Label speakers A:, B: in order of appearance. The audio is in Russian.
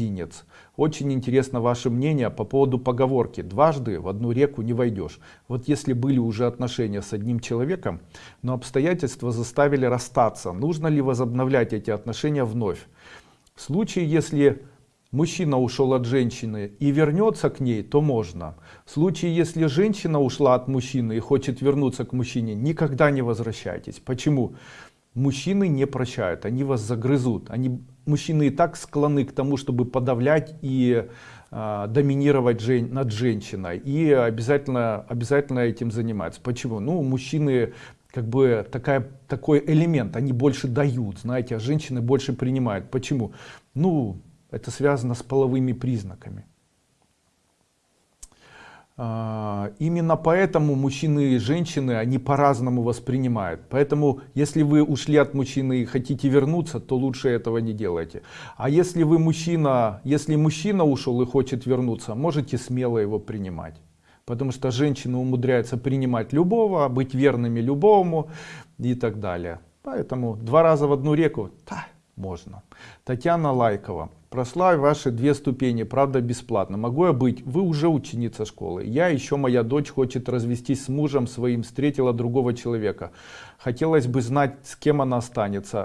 A: грузинец. Очень интересно ваше мнение по поводу поговорки «дважды в одну реку не войдешь». Вот если были уже отношения с одним человеком, но обстоятельства заставили расстаться, нужно ли возобновлять эти отношения вновь? В случае, если мужчина ушел от женщины и вернется к ней, то можно. В случае, если женщина ушла от мужчины и хочет вернуться к мужчине, никогда не возвращайтесь. Почему? Мужчины не прощают, они вас загрызут. Они, мужчины и так склонны к тому, чтобы подавлять и э, доминировать жен, над женщиной. И обязательно, обязательно этим занимаются. Почему? Ну, мужчины как бы такая, такой элемент, они больше дают, знаете, а женщины больше принимают. Почему? Ну, это связано с половыми признаками. А, именно поэтому мужчины и женщины, они по-разному воспринимают. Поэтому, если вы ушли от мужчины и хотите вернуться, то лучше этого не делайте. А если вы мужчина, если мужчина ушел и хочет вернуться, можете смело его принимать. Потому что женщины умудряются принимать любого, быть верными любому и так далее. Поэтому два раза в одну реку, да, можно. Татьяна Лайкова. Прославь ваши две ступени, правда бесплатно. Могу я быть? Вы уже ученица школы. Я, еще моя дочь, хочет развестись с мужем своим, встретила другого человека. Хотелось бы знать, с кем она останется.